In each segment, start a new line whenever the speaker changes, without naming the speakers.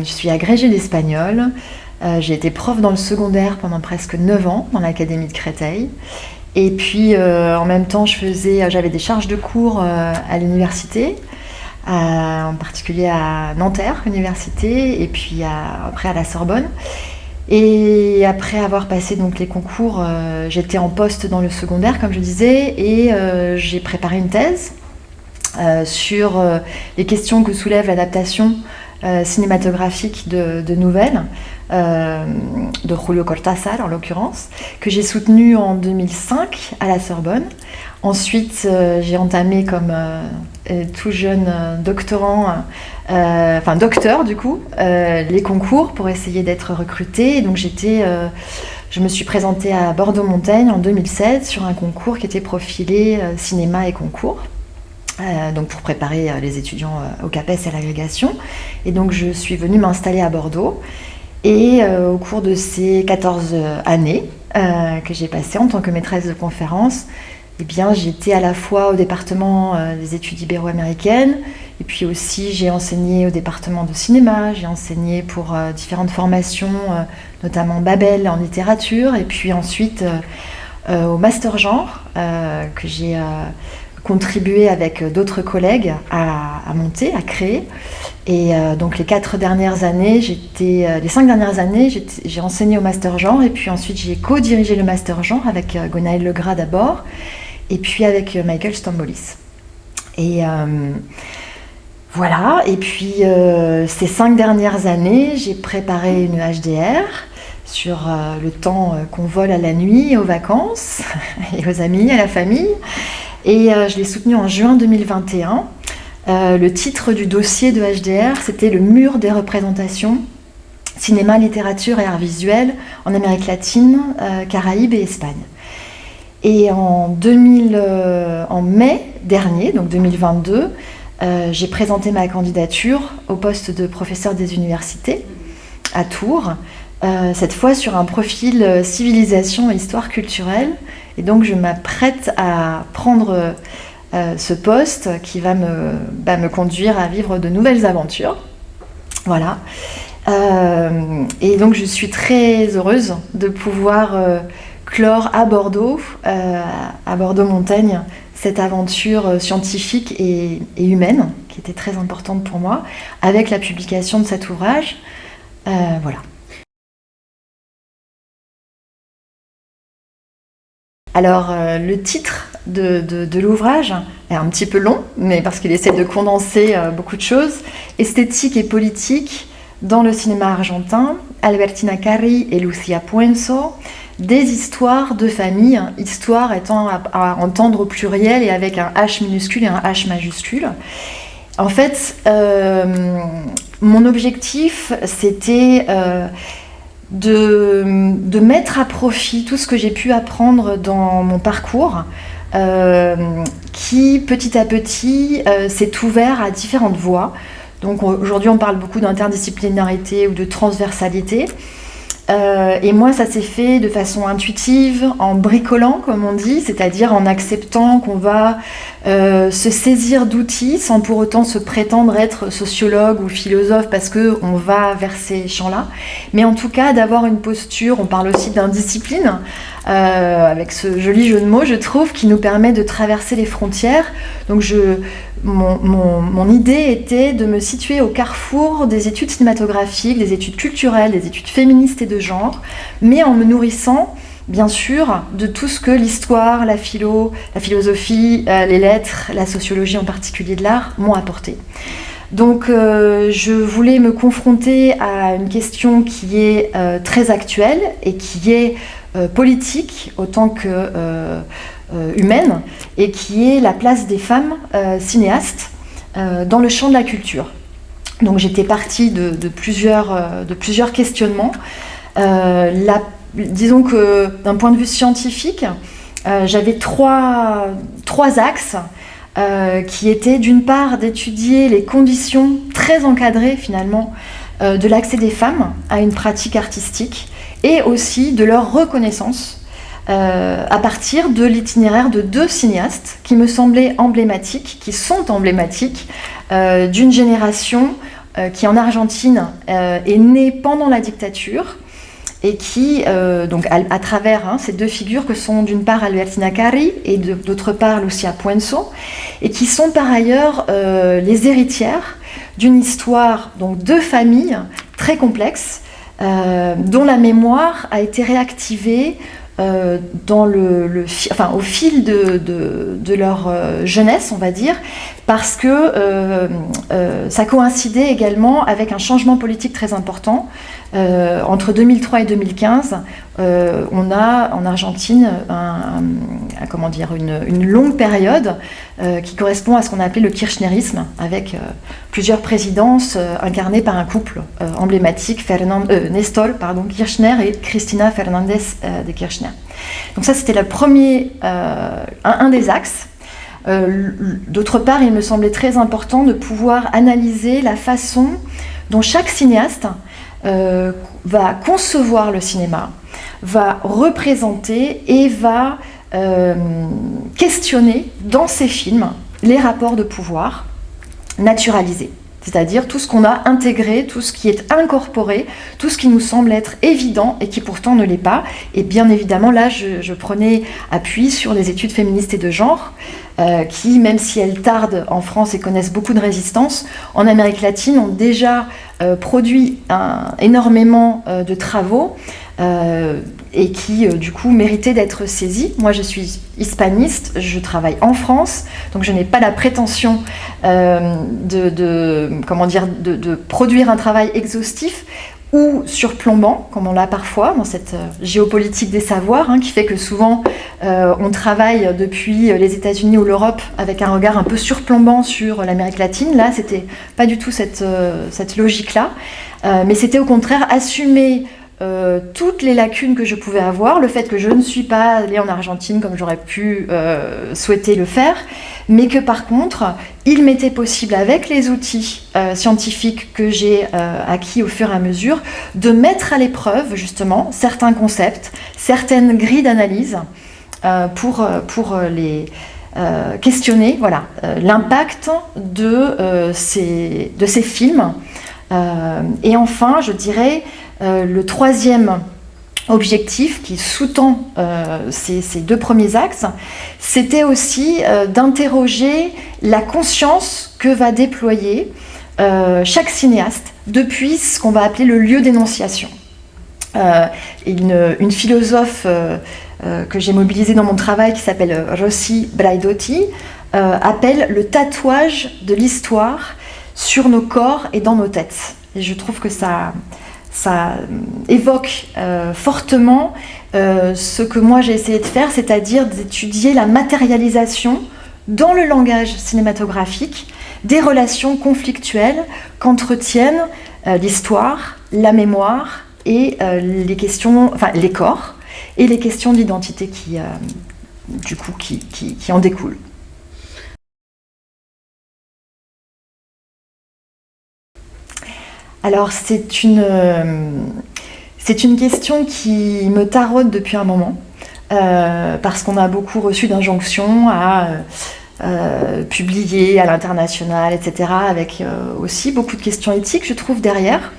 je suis agrégée d'espagnol. j'ai été prof dans le secondaire pendant presque 9 ans dans l'Académie de Créteil. Et puis en même temps, j'avais des charges de cours à l'université, en particulier à Nanterre Université, et puis après à la Sorbonne. Et après avoir passé donc les concours, euh, j'étais en poste dans le secondaire, comme je disais, et euh, j'ai préparé une thèse euh, sur les questions que soulève l'adaptation cinématographique de, nouvelles, de Julio Cortázar en l'occurrence, que j'ai soutenue en 2005 à la Sorbonne. Ensuite, j'ai entamé comme tout jeune doctorant euh, docteur du coup, euh, les concours pour essayer d'être recrutée. Donc j'étais, euh, je me suis présentée à Bordeaux-Montaigne en 2007 sur un concours qui était profilé cinéma et concours. Donc pour préparer les étudiants au CAPES et à l'agrégation. Et donc je suis venue m'installer à Bordeaux. Et au cours de ces 14 années que j'ai passées en tant que maîtresse de conférence, eh bien, j'étais à la fois au département des études ibéro-américaines, et puis aussi, j'ai enseigné au département de cinéma, j'ai enseigné pour euh, différentes formations, euh, notamment Babel en littérature, et puis ensuite euh, au master genre, que j'ai contribué avec d'autres collègues à, monter, à créer. Et donc les quatre dernières années, j'étais, les cinq dernières années, j'ai enseigné au master genre, et puis ensuite j'ai co-dirigé le master genre avec Gonaël Legras d'abord, et puis avec Michael Stambolis. Et voilà, et puis euh, ces cinq dernières années, j'ai préparé une HDR sur euh, le temps euh, qu'on vole à la nuit, aux vacances, et aux amis, à la famille. Et je l'ai soutenue en juin 2021. le titre du dossier de HDR, c'était Le mur des représentations, cinéma, littérature et art visuel en Amérique latine, Caraïbes et Espagne. Et en, 2000, en mai dernier, donc 2022, euh, j'ai présenté ma candidature au poste de professeur des universités à Tours, euh, cette fois sur un profil euh, civilisation et histoire culturelle. Et donc je m'apprête à prendre ce poste qui va me, bah, me, conduire à vivre de nouvelles aventures. Voilà. et donc je suis très heureuse de pouvoir clore à Bordeaux, à Bordeaux-Montaigne, cette aventure euh, scientifique et, humaine, qui était très importante pour moi, avec la publication de cet ouvrage. Euh, voilà. Alors, euh, le titre de, l'ouvrage est un petit peu long, mais parce qu'il essaie de condenser beaucoup de choses. Esthétique et politique dans le cinéma argentin, Albertina Carri et Lucia Puenzo, des histoires de famille, hein, histoire étant à, entendre au pluriel et avec un H minuscule et un H majuscule. En fait, euh, mon objectif, c'était euh, de, mettre à profit tout ce que j'ai pu apprendre dans mon parcours, euh, qui petit à petit s'est ouvert à différentes voies. Donc aujourd'hui, on parle beaucoup d'interdisciplinarité ou de transversalité. Euh, et moi, ça s'est fait de façon intuitive, en bricolant, comme on dit, c'est-à-dire en acceptant qu'on va euh, se saisir d'outils sans pour autant se prétendre être sociologue ou philosophe parce qu'on va vers ces champs-là. Mais en tout cas, d'avoir une posture, on parle aussi d'indiscipline, euh, avec ce joli jeu de mots, je trouve, qui nous permet de traverser les frontières. Donc je, mon, idée était de me situer au carrefour des études cinématographiques, des études culturelles, des études féministes et de genre, mais en me nourrissant bien sûr de tout ce que l'histoire, la philo, la philosophie, euh, les lettres, la sociologie en particulier de l'art m'ont apporté. Donc euh, je voulais me confronter à une question qui est très actuelle et qui est euh, politique autant que euh, euh, humaine, et qui est la place des femmes cinéastes dans le champ de la culture. Donc j'étais partie de, plusieurs, de plusieurs questionnements. disons que d'un point de vue scientifique, j'avais trois axes qui étaient d'une part d'étudier les conditions très encadrées finalement de l'accès des femmes à une pratique artistique et aussi de leur reconnaissance euh, à partir de l'itinéraire de deux cinéastes qui me semblaient emblématiques, qui sont emblématiques euh, d'une génération qui en Argentine est né pendant la dictature et qui, donc à, travers hein, ces deux figures que sont d'une part Albertina Cari et d'autre part Lucia Puenzo, et qui sont par ailleurs les héritières d'une histoire donc de familles très complexe, dont la mémoire a été réactivée euh, dans le, au fil de, de, leur euh, jeunesse, on va dire, parce que euh, ça coïncidait également avec un changement politique très important. entre 2003 et 2015, on a en Argentine comment dire, une, longue période qui correspond à ce qu'on a appelé le kirchnerisme, avec plusieurs présidences incarnées par un couple emblématique, Fernand, Nestor Kirchner et Cristina Fernandez de Kirchner. Donc ça, c'était euh, un, des axes. Euh, d'autre part, il me semblait très important de pouvoir analyser la façon dont chaque cinéaste euh, va concevoir le cinéma, va représenter et va questionner dans ses films les rapports de pouvoir naturalisés c'est-à-dire tout ce qu'on a intégré, tout ce qui est incorporé, tout ce qui nous semble être évident et qui pourtant ne l'est pas. Et bien évidemment, là, je, prenais appui sur les études féministes et de genre, euh, qui, même si elles tardent en France et connaissent beaucoup de résistance, en Amérique latine ont déjà euh, produit énormément euh, de travaux et qui du coup méritaient d'être saisis. Moi je suis hispaniste, je travaille en France, donc je n'ai pas la prétention de, comment dire, de, produire un travail exhaustif ou surplombant, comme on l'a parfois dans cette euh, géopolitique des savoirs, hein, qui fait que souvent euh, on travaille depuis les États-Unis ou l'Europe avec un regard un peu surplombant sur l'Amérique latine. Là, c'était pas du tout cette, euh, cette logique-là, mais c'était au contraire assumer euh, toutes les lacunes que je pouvais avoir, le fait que je ne suis pas allée en Argentine comme j'aurais pu euh, souhaiter le faire, mais que par contre, il m'était possible, avec les outils euh, scientifiques que j'ai acquis au fur et à mesure, de mettre à l'épreuve justement certains concepts, certaines grilles d'analyse pour, les... questionner voilà, l'impact de, ces, de ces films. et enfin, je dirais, le troisième objectif qui sous-tend euh, ces, deux premiers axes, c'était aussi euh, d'interroger la conscience que va déployer chaque cinéaste depuis ce qu'on va appeler le lieu d'énonciation. Une, une, philosophe que j'ai mobilisée dans mon travail qui s'appelle Rossi Braidotti appelle le tatouage de l'histoire sur nos corps et dans nos têtes. Et je trouve que ça, ça évoque euh, fortement euh, ce que moi j'ai essayé de faire, c'est-à-dire d'étudier la matérialisation dans le langage cinématographique des relations conflictuelles qu'entretiennent euh, l'histoire, la mémoire et les questions, enfin les corps et les questions d'identité qui, du coup, qui en découlent. Alors c'est une, euh, c'est une question qui me taraude depuis un moment, euh, parce qu'on a beaucoup reçu d'injonctions à euh, publier à l'international, etc., avec aussi beaucoup de questions éthiques, je trouve, derrière.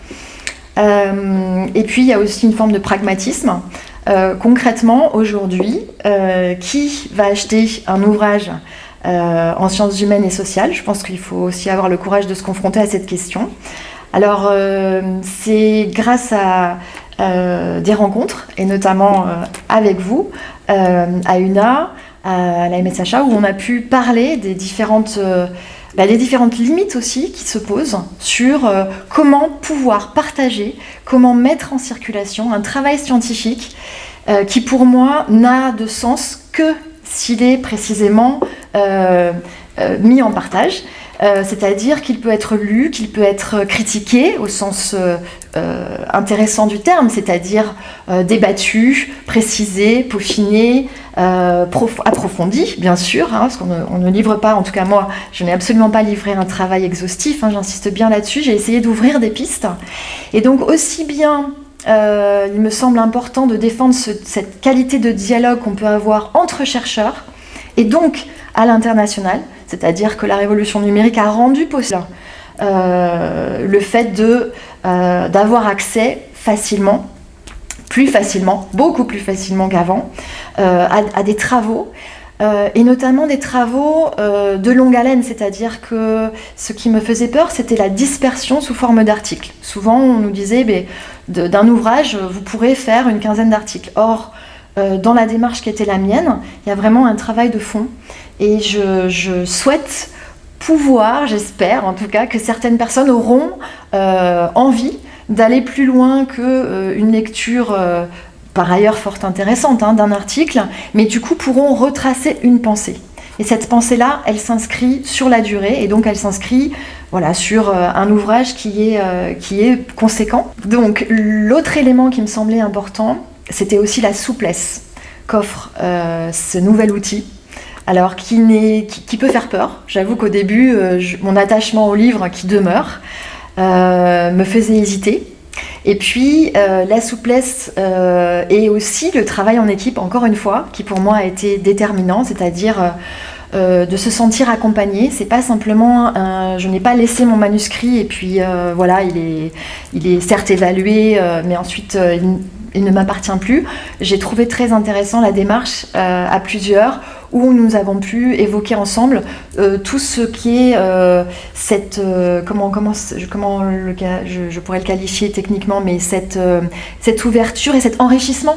et puis il y a aussi une forme de pragmatisme. concrètement, aujourd'hui, qui va acheter un ouvrage en sciences humaines et sociales Je pense qu'il faut aussi avoir le courage de se confronter à cette question. Alors, euh, c'est grâce à euh, des rencontres, et notamment euh, avec vous, à UNA, à la MSHA, où on a pu parler des bah, différentes limites aussi qui se posent sur comment pouvoir partager, comment mettre en circulation un travail scientifique qui, pour moi, n'a de sens que s'il est précisément mis en partage. Euh, c'est-à-dire qu'il peut être lu, qu'il peut être critiqué au sens euh, euh, intéressant du terme, c'est-à-dire débattu, précisé, peaufiné, approfondi, bien sûr, hein, parce qu'on ne, livre pas, en tout cas moi, je n'ai absolument pas livré un travail exhaustif, hein, j'insiste bien là-dessus, j'ai essayé d'ouvrir des pistes. Et donc aussi bien il me semble important de défendre cette qualité de dialogue qu'on peut avoir entre chercheurs, et donc à l'international, c'est-à-dire que la révolution numérique a rendu possible le fait d'avoir accès facilement plus facilement, beaucoup plus facilement qu'avant, à, des travaux euh, et notamment des travaux euh, de longue haleine, c'est-à-dire que ce qui me faisait peur, c'était la dispersion sous forme d'articles. Souvent, on nous disait, d'un ouvrage, vous pourrez faire une quinzaine d'articles. Or, euh, dans la démarche qui était la mienne, il y a vraiment un travail de fond. Et je, souhaite pouvoir, j'espère en tout cas, que certaines personnes auront envie d'aller plus loin qu'une lecture par ailleurs fort intéressante, hein, d'un article, mais du coup pourront retracer une pensée. Et cette pensée-là, elle s'inscrit sur la durée, et donc elle s'inscrit voilà, sur euh, un ouvrage qui est, euh, qui est conséquent. Donc l'autre élément qui me semblait important, c'était aussi la souplesse qu'offre euh, ce nouvel outil. Alors qui, peut faire peur. J'avoue qu'au début, mon attachement au livre qui demeure me faisait hésiter. Et puis euh, la souplesse euh, et aussi le travail en équipe, encore une fois, qui pour moi a été déterminant, c'est-à-dire euh, de se sentir accompagné. C'est pas simplement, je n'ai pas laissé mon manuscrit et puis voilà, il est, il est certes évalué, mais ensuite il ne m'appartient plus. J'ai trouvé très intéressant la démarche à plusieurs où nous avons pu évoquer ensemble euh, tout ce qui est euh, cette euh, comment comment comment le, je, je, pourrais le qualifier techniquement mais cette cette ouverture et cet enrichissement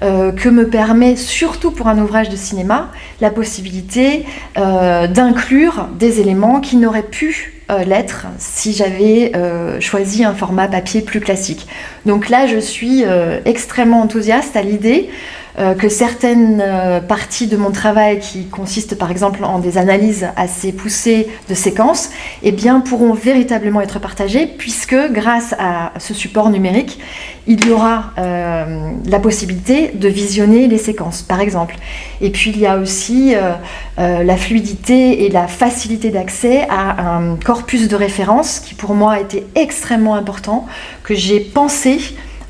que me permet, surtout pour un ouvrage de cinéma, la possibilité d'inclure des éléments qui n'auraient pu l'être si j'avais choisi un format papier plus classique. Donc là, je suis extrêmement enthousiaste à l'idée euh, que certaines euh, parties de mon travail qui consistent par exemple en des analyses assez poussées de séquences, eh bien, pourront véritablement être partagées puisque grâce à ce support numérique, il y aura euh, la possibilité de visionner les séquences par exemple. Et puis il y a aussi la fluidité et la facilité d'accès à un corpus de référence qui pour moi a été extrêmement important, que j'ai pensé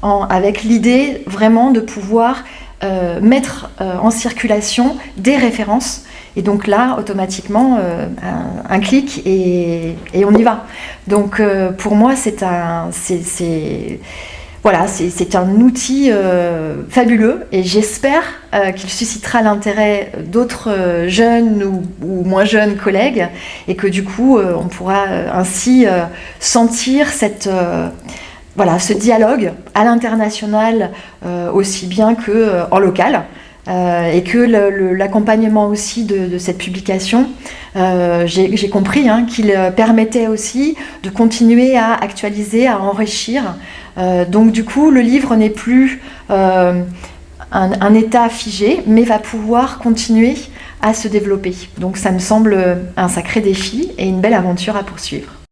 avec l'idée vraiment de pouvoir euh, mettre euh, en circulation des références. Et donc là, automatiquement, euh, un, clic et, on y va. Donc pour moi, c'est un, voilà, un outil fabuleux et j'espère qu'il suscitera l'intérêt d'autres jeunes ou, ou, moins jeunes collègues et que du coup, on pourra ainsi sentir cette voilà, ce dialogue à l'international euh, aussi bien qu'en euh, local. Euh, et que l'accompagnement aussi de, cette publication, j'ai compris hein, qu'il permettait aussi de continuer à actualiser, à enrichir. donc du coup, le livre n'est plus un, état figé, mais va pouvoir continuer à se développer. Donc ça me semble un sacré défi et une belle aventure à poursuivre.